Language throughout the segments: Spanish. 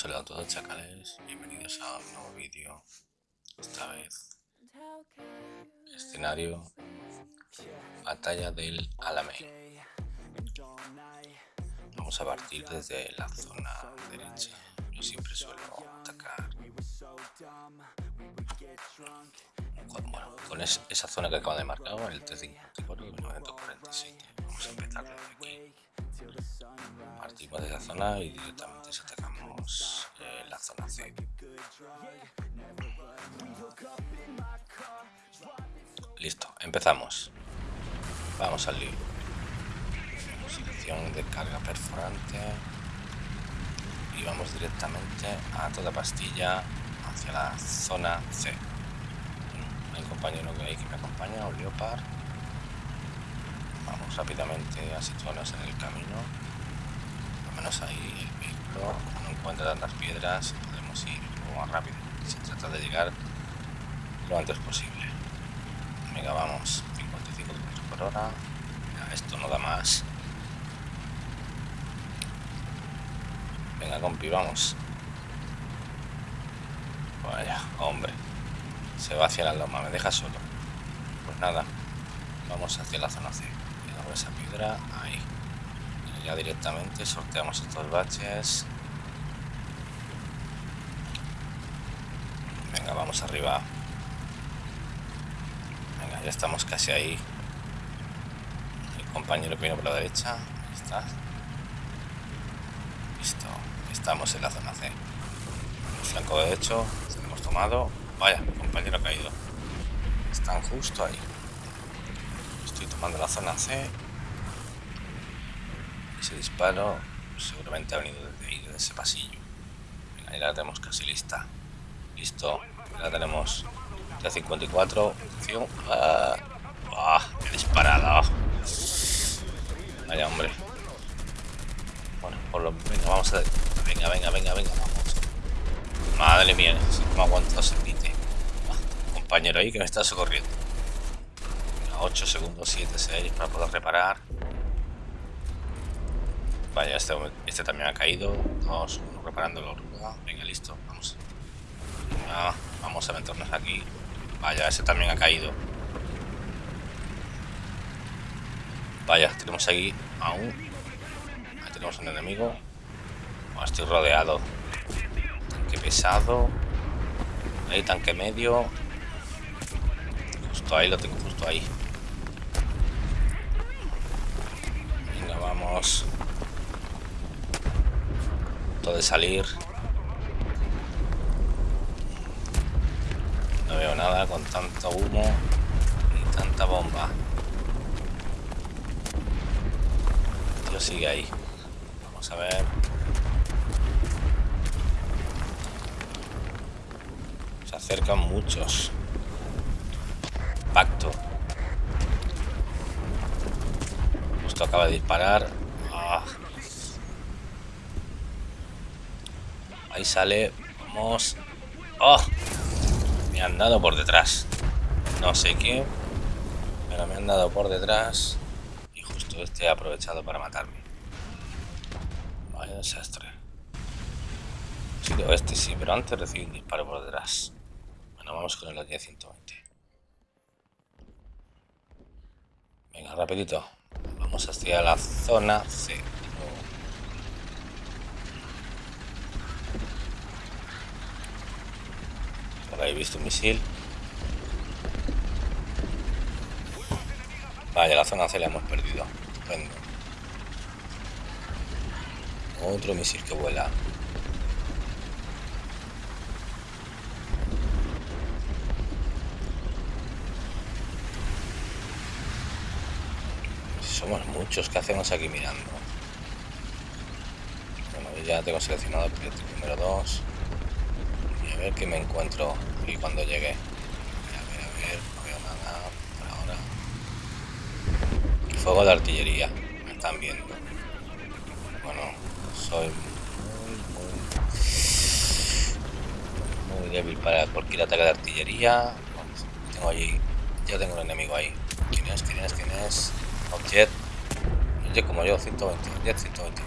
saludo a todos chacales, bienvenidos a un nuevo vídeo, esta vez. Escenario. Batalla del Alamein vamos a partir desde la zona derecha siempre suelo atacar. Bueno, con esa zona que acabo de marcar el T54 y el 947 vamos a empezar desde aquí. Partimos de la zona y directamente atacamos eh, la zona C. Listo empezamos. Vamos al lío selección de carga perforante y vamos directamente a toda pastilla hacia la zona C. Hay un compañero que hay me acompaña un vamos rápidamente a situarnos en el camino. Al menos ahí el vehículo no encuentra tantas piedras podemos ir más rápido. Se trata de llegar lo antes posible. Venga vamos 55 km por hora. Esto no da más venga compi vamos. Vaya hombre. Se va hacia la loma me deja solo. Pues nada vamos hacia la zona C esa piedra ahí. Ya directamente sorteamos estos baches. Venga vamos arriba. Venga ya estamos casi ahí. El compañero que viene por la derecha ahí está estamos en la zona C el flanco derecho hemos tomado vaya mi compañero ha caído están justo ahí estoy tomando la zona C ese disparo seguramente ha venido desde ahí, desde ese pasillo. Ya la tenemos casi lista. Listo, ya tenemos. T54, atención. Ah, ah, ¡Qué disparada! Vaya hombre. Bueno, por lo menos vamos a... Venga, venga, venga, venga, vamos. Madre mía, no me aguanto ese pite. Compañero ahí que me está socorriendo. 8 segundos, 7, 6 para poder reparar. Vaya, este, este también ha caído. Vamos reparando la oruga. Venga, listo. Vamos. vamos a meternos aquí. Vaya, ese también ha caído. Vaya, tenemos ahí aún. Ahí tenemos un enemigo. Estoy rodeado. Tanque pesado. Ahí, tanque medio. Justo ahí, lo tengo justo ahí. Venga, vamos de salir. No veo nada con tanto humo y tanta bomba. El tío sigue ahí. Vamos a ver. Acercan muchos. Pacto. Justo acaba de disparar. Ahí sale. Vamos. ¡Oh! Me han dado por detrás. No sé qué. Pero me han dado por detrás. Y justo este ha aprovechado para matarme. Vaya desastre. Sido este, sí, pero antes recibí un disparo por detrás. Vamos con el 120. Venga, rapidito. Vamos hacia la zona C. he visto un misil. Vaya, la zona C la hemos perdido. Otro misil que vuela. Muchos, ¿qué hacemos aquí mirando? Bueno, ya tengo seleccionado el proyecto número 2 a ver qué me encuentro y cuando llegue. A ver, a ver, no veo nada por ahora. Fuego de artillería, me están viendo. Bueno, soy muy, muy, muy débil para cualquier ataque de artillería. Tengo allí, ya tengo un enemigo ahí. ¿Quién es? ¿Quién es? ¿Quién es? Objet. Oye, como yo, 120. Jet 120.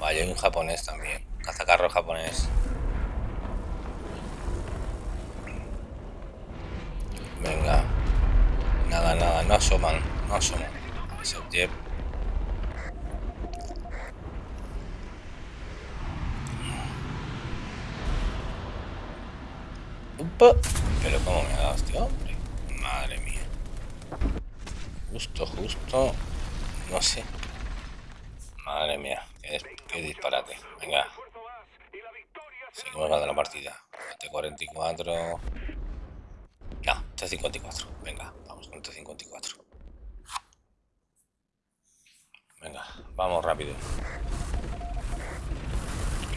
Vaya, hay un japonés también. Cazacarro japonés. Venga. Nada, nada, no asoman, no asoman. Ese Pero como me ha dado mía. Justo, justo. No sé. Madre mía. Qué, disparate. Venga. Seguimos ganando la partida. T44. No, T54. Venga, vamos con T54. Venga, vamos rápido.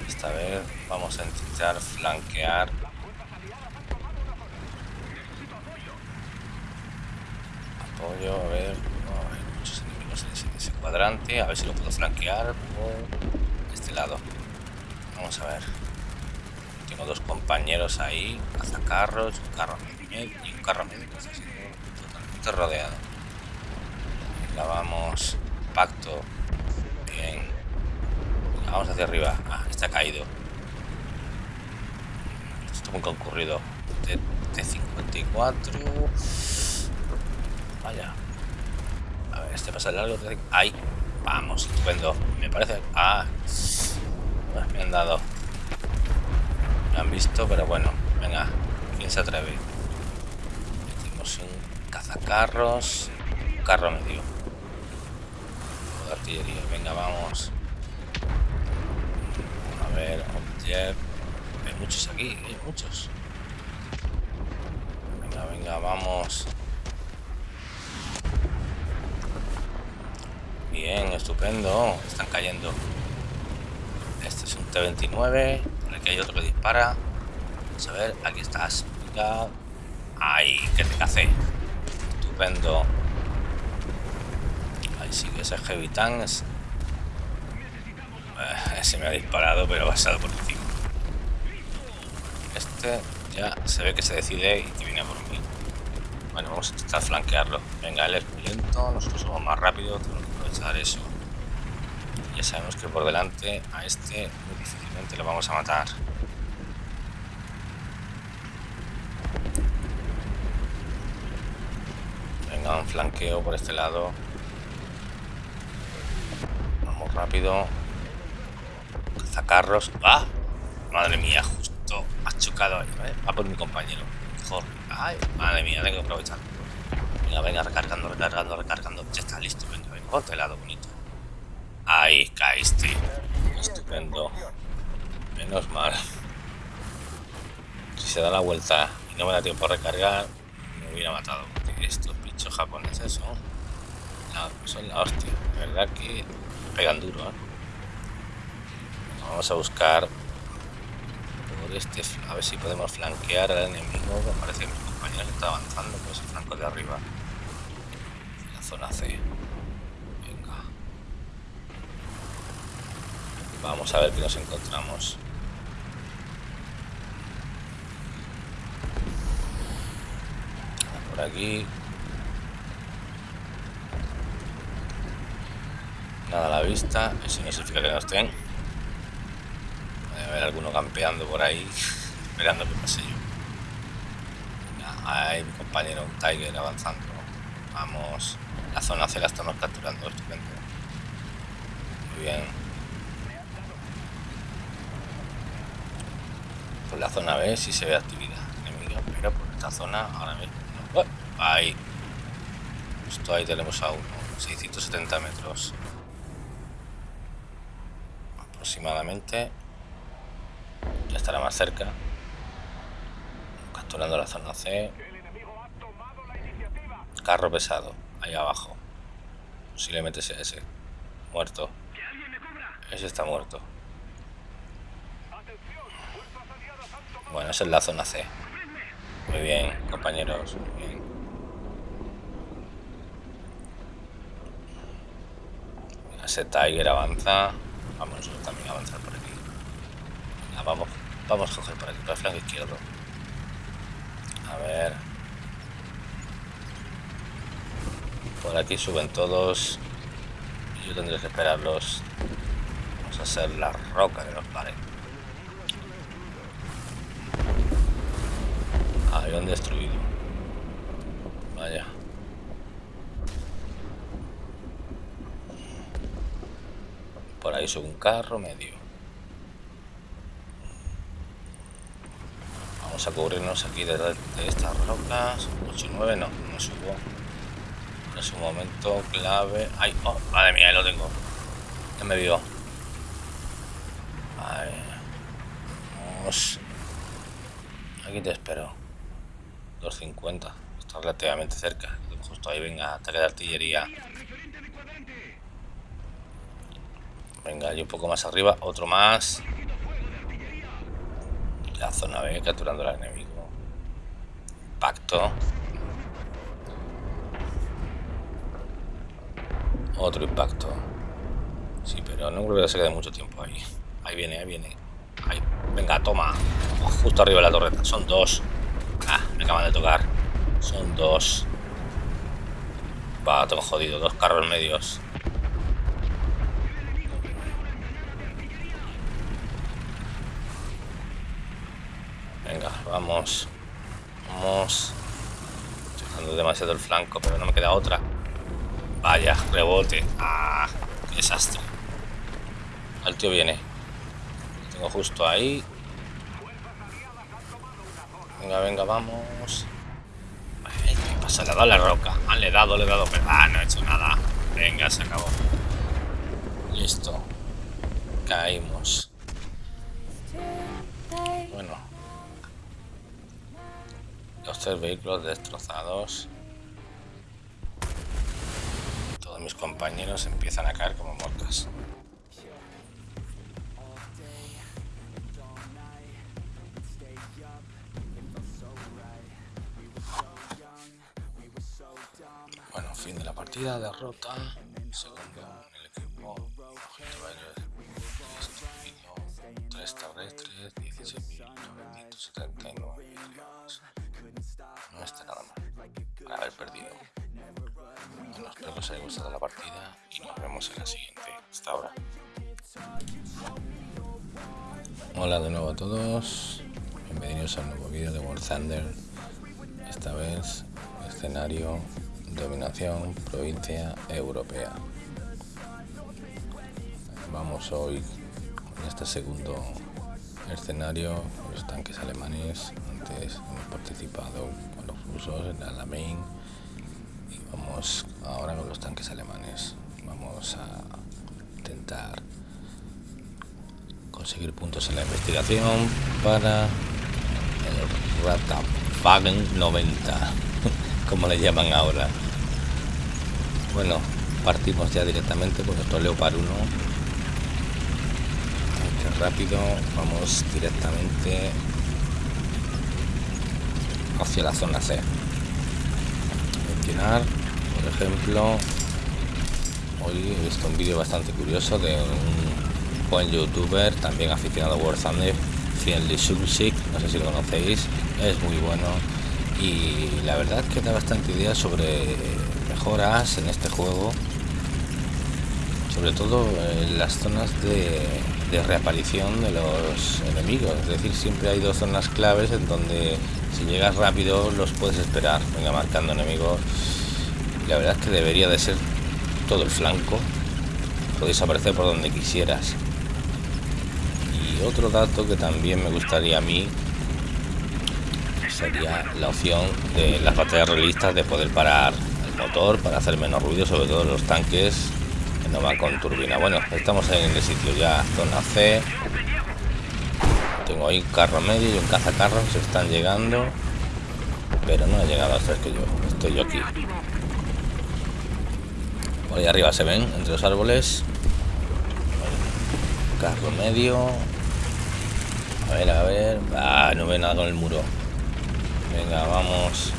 Esta vez vamos a intentar flanquear apoyo, a ver, hay muchos enemigos en ese, cuadrante, a ver si lo puedo flanquear por este lado. Vamos a ver. Tengo dos compañeros ahí, cazacarros, un carro medio y un carro medio está totalmente rodeado. Venga, vamos. Pacto. Bien. vamos hacia arriba. Ah, está caído. Esto está muy concurrido. T54. Vaya. A ver, este pasa largo. Ahí. Vamos, estupendo. Me parece... Ah. Me han dado. Me han visto, pero bueno. Venga. ¿Quién se atreve? Tenemos un cazacarros. Un carro medio. De artillería. Venga, vamos. A ver, Hay muchos aquí, hay muchos. Venga, venga, vamos. Bien, estupendo. Están cayendo. Este es un T-29. Por aquí hay otro que dispara. Vamos a ver, aquí estás. Venga. Ahí, que te cacé. Estupendo. Ahí sigue ese Heavy Tank. Eh, se me ha disparado, pero ha pasado por encima. Este ya se ve que se decide y viene por mí. Bueno, vamos a intentar flanquearlo. Venga, él es muy lento, nosotros somos más rápidos eso. Ya sabemos que por delante a este difícilmente lo vamos a matar. Venga, un flanqueo por este lado. Vamos rápido. Cazacarros. ¡Ah! Madre mía, justo ha chocado ahí. Va por mi compañero. Mejor. ¡Ay! Madre mía, tengo que aprovechar. Venga, recargando, recargando, recargando. Ya está listo, venga, venga. Ponte lado bonito. Ahí caíste. Estupendo. Menos mal. Si se da la vuelta y no me da tiempo a recargar, me hubiera matado. Estos bichos japoneses son la, la hostia. De verdad que pegan duro. ¿eh? Vamos a buscar este, a ver si podemos flanquear al enemigo. Me parece que mi compañero está avanzando por ese flanco de arriba zona C. Venga. Vamos a ver qué nos encontramos. Por aquí. Nada a la vista. Eso no significa que no estén. Puede haber alguno campeando por ahí, esperando que pase yo. Hay mi compañero, un Tiger avanzando. Vamos. La zona C la estamos capturando, estupendo. Muy bien. Por la zona B sí se ve actividad enemiga, pero por esta zona ahora mismo no. Ahí. Justo ahí tenemos a uno. 670 metros. Aproximadamente. Ya estará más cerca. Capturando la zona C. Carro pesado ahí abajo. Posiblemente sea ese. Muerto. Ese está muerto. Bueno, es en la zona C. Muy bien, compañeros. Muy bien. Ese Tiger avanza. Vamos nosotros también a avanzar por aquí. vamos, vamos a coger por aquí, por el flanco izquierdo. A ver. Por aquí suben todos. Yo tendré que esperarlos. Vamos a ser la roca que nos pare. Avión destruido. Vaya. Por ahí sube un carro medio. Vamos a cubrirnos aquí de, de estas rocas. 8 y 9 no, no subo. Es un momento clave. ¡Ay! Oh, madre mía, ahí lo tengo. Ya me vio. Vamos. Aquí te espero. 250. Está relativamente cerca. Justo ahí, venga, ataque de artillería. Venga, y un poco más arriba. Otro más. La zona B capturando al enemigo. Impacto. Otro impacto. Sí, pero no creo que se quede mucho tiempo ahí. Ahí viene, ahí viene. Ahí. Venga, toma. justo arriba de la torreta. Son dos. Ah, me acaban de tocar. Son dos. Va, tengo jodido. Dos carros medios. Venga, vamos. Vamos. Estoy dando demasiado el flanco, pero no me queda otra. Vaya, rebote. Ah, desastre. El tío viene. Lo tengo justo ahí. Venga, venga, vamos. ¿Qué pasa? Le ha dado la roca. Ah, le he dado, le he dado. Pero, ah, no he hecho nada. Venga, se acabó. Listo. Caímos. Bueno. Los tres vehículos destrozados. Mis compañeros empiezan a caer como moscas. partida derrota segundo el equipo objeto aéreo destruido 3 terrestres 16.979 no está nada mal haber perdido bueno espero que os haya gustado la partida y nos vemos en la siguiente. Hasta ahora. Hola de nuevo a todos. Bienvenidos al nuevo vídeo de War Thunder. Esta vez escenario dominación provincia europea. Vamos hoy en este segundo escenario los tanques alemanes. Antes hemos participado con los rusos en Alamein y vamos ahora con los tanques alemanes. Vamos a intentar conseguir puntos en la investigación para el Ratafagen 90 como le llaman ahora bueno partimos ya directamente con nuestro Leopard 1 aunque rápido vamos directamente hacia la zona C por ejemplo hoy he visto un vídeo bastante curioso de un buen youtuber también aficionado a War Thunder Friendly Subsic no sé si lo conocéis es muy bueno. Y la verdad que da bastante idea sobre mejoras en este juego sobre todo en las zonas de, reaparición de los enemigos. Es decir siempre hay dos zonas claves en donde si llegas rápido los puedes esperar. Venga marcando enemigos. La verdad es que debería de ser todo el flanco. Podéis aparecer por donde quisieras. Y otro dato que también me gustaría a mí sería la opción de las baterías realistas de poder parar el motor para hacer menos ruido, sobre todo los tanques. que van con turbina. Bueno, estamos en el sitio ya, zona C. Tengo ahí un carro medio y un cazacarros, están llegando, pero no ha llegado hasta que yo. Estoy yo aquí. Por ahí arriba se ven, entre los árboles. Carro medio. A ver, a ver. Ah, no ve nada con el muro. Venga, vamos.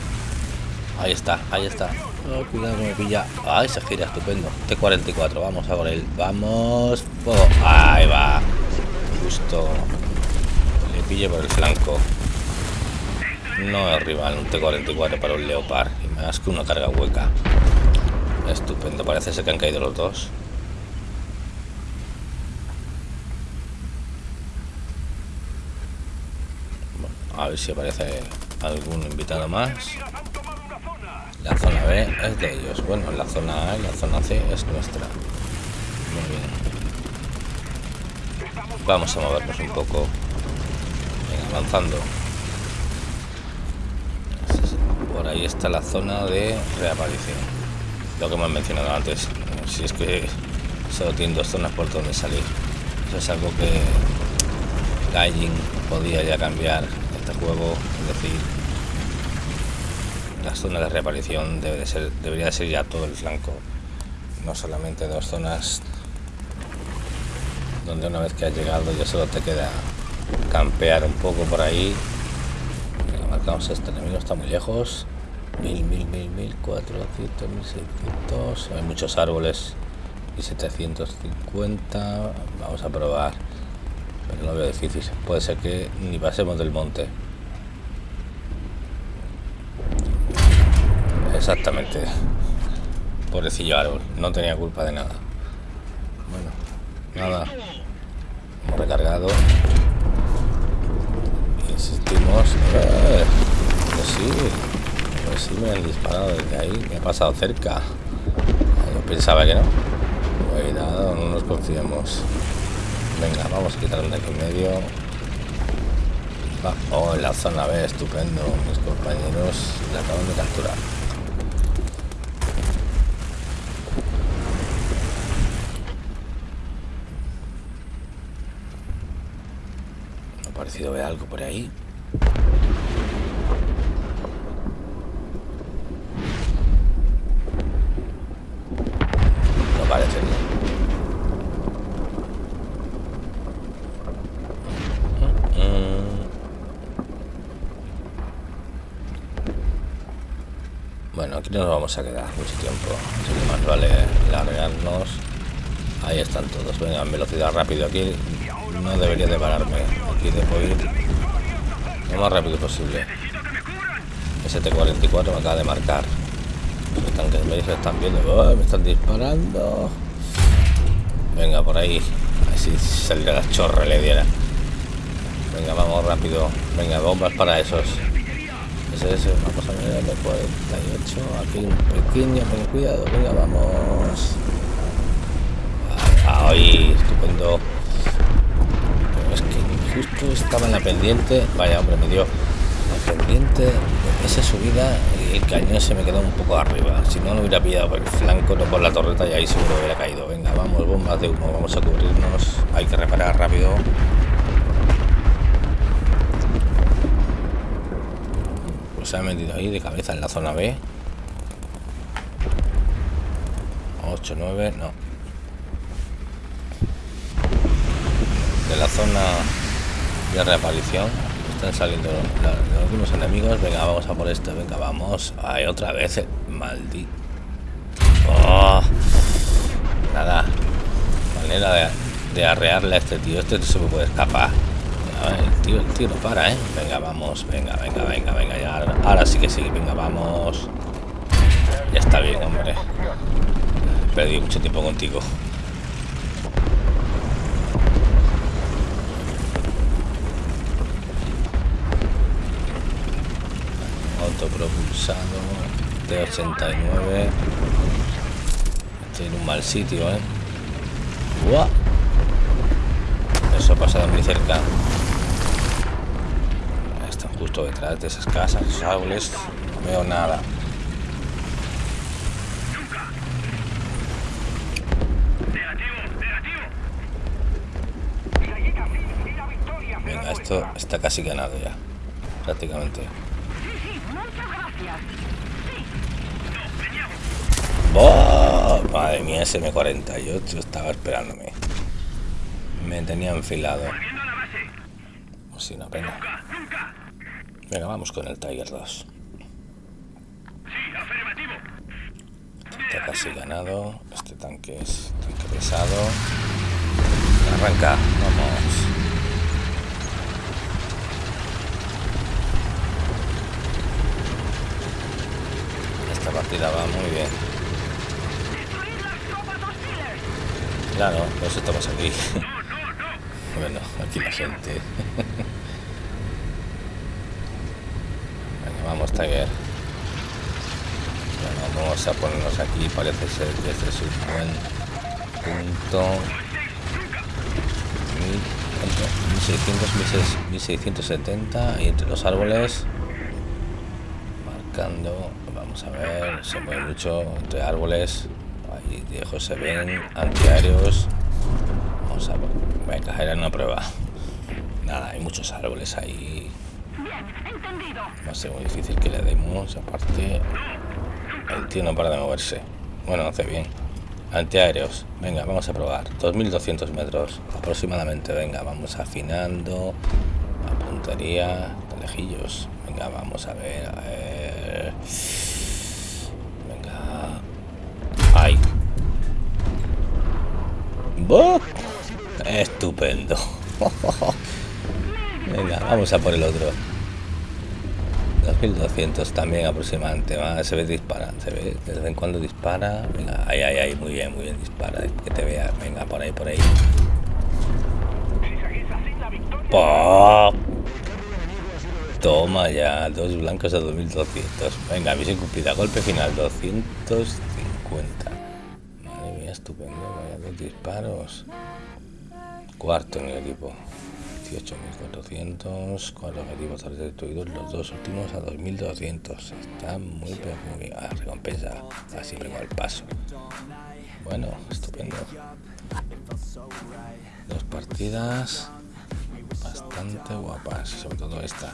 Ahí está, ahí está. Cuidado que me pilla. Ah, se gira, estupendo. T44, vamos a por él. Vamos. Fuego. Ahí va. Justo. Le pille por el flanco. No es rival, un T44 para un Leopard. Y más que una carga hueca. Estupendo, parece ser que han caído los dos. Bueno, a ver si aparece algún invitado más. La zona B es de ellos. Bueno, la zona A y la zona C es nuestra. Muy bien. Vamos a movernos un poco. avanzando. Por ahí está la zona de reaparición. Lo que hemos mencionado antes. Si es que solo tiene dos zonas por donde salir. Eso es algo que Gaijin podía ya cambiar este juego. Es decir, las zonas de reaparición debería ser ya todo el flanco. No solamente dos zonas donde una vez que has llegado ya solo te queda campear un poco por ahí. Marcamos este enemigo está muy lejos. Mil mil mil mil cuatrocientos mil seiscientos. Hay muchos árboles y 750 vamos a probar pero no veo difícil. Puede ser que ni pasemos del monte exactamente. Pobrecillo árbol no tenía culpa de nada. Bueno nada. Hemos recargado. Insistimos. Eh, pues sí pues sí me han disparado desde ahí me ha pasado cerca. Yo pensaba que no. Cuidado no nos confiemos. Venga vamos a quitarlo de aquí en medio. Oh en la zona B estupendo mis compañeros la acaban de capturar parecido ver algo por ahí. No parece. Bueno, aquí no nos vamos a quedar mucho tiempo, así que más vale largarnos. Ahí están todos, venga, en velocidad rápido aquí no debería de pararme. Aquí debo ir lo más rápido posible. ST-44 me acaba de marcar. Los tanques me están viendo. me están disparando. Venga, por ahí. Así saldría la chorra le diera. Venga, vamos rápido. Venga, bombas para esos. Ese, ese, vamos a ver, el 48. Aquí un pequeño, cuidado. Venga, vamos. Ahí, estupendo justo estaba en la pendiente vaya hombre me dio la pendiente esa subida y el cañón se me quedó un poco arriba si no lo hubiera pillado por el flanco no por la torreta y ahí seguro hubiera caído. Venga vamos bombas de humo vamos a cubrirnos hay que reparar rápido. Pues se ha metido ahí de cabeza en la zona B. 8 9 no. De la zona de reaparición. Están saliendo últimos enemigos. Venga vamos a por este venga vamos. Hay otra vez maldito. Oh. nada. Manera de, arrearle a este tío. Este se me puede escapar. El tío, el tío no para eh venga vamos. Venga venga venga venga ya. Ahora sí que sí. Venga vamos. Ya está bien hombre. Perdí mucho tiempo contigo propulsado de 89 estoy en un mal sitio ¿eh? eso ha pasado muy cerca. Están justo detrás de esas casas esos árboles. No veo nada. Venga esto está casi ganado ya prácticamente Madre mía, ese M48 estaba esperándome. Me tenía enfilado. Sí, una pena. Venga, vamos con el Tiger 2. Está casi ganado. Este tanque es tanque pesado. Arranca, vamos. partida va muy bien. Claro, pues estamos aquí. bueno, aquí la gente. vamos, Tiger. Bueno, vamos a ponernos aquí. Parece ser que este es un buen punto. 1600, 1670 y entre los árboles marcando vamos a ver se mueve mucho entre árboles lejos se ven antiaéreos vamos a venga era una prueba. Nada hay muchos árboles ahí. Va a ser muy difícil que le demos aparte el tío no para de moverse. Bueno hace bien. Antiaéreos venga vamos a probar. 2200 metros aproximadamente venga vamos afinando la puntería lejillos. Venga vamos a ver a ver estupendo. Venga vamos a por el otro. 2200 también aproximadamente se ve dispara se ve de vez en cuando dispara venga ahí ahí ahí muy bien muy bien dispara que te vea venga por ahí por ahí. Toma ya dos blancos a 2200 venga misión cumplida golpe final 250 disparos. Cuarto en el equipo. 18.400 con los objetivos destruidos los dos últimos a 2.200 está muy bien a recompensa así siempre el paso. Bueno estupendo. Dos partidas bastante guapas sobre todo esta.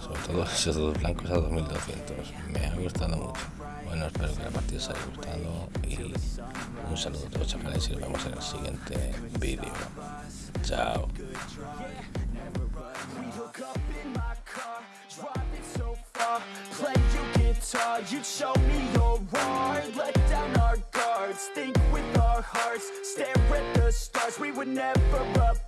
Sobre todo esos dos blancos a 2200 me ha gustado mucho bueno espero que la partida os haya gustado y un saludo a todos chavales y nos vemos en el siguiente vídeo. Chao. you'd show me your art Let down our guards, think with our hearts Stare at the stars, we would never apart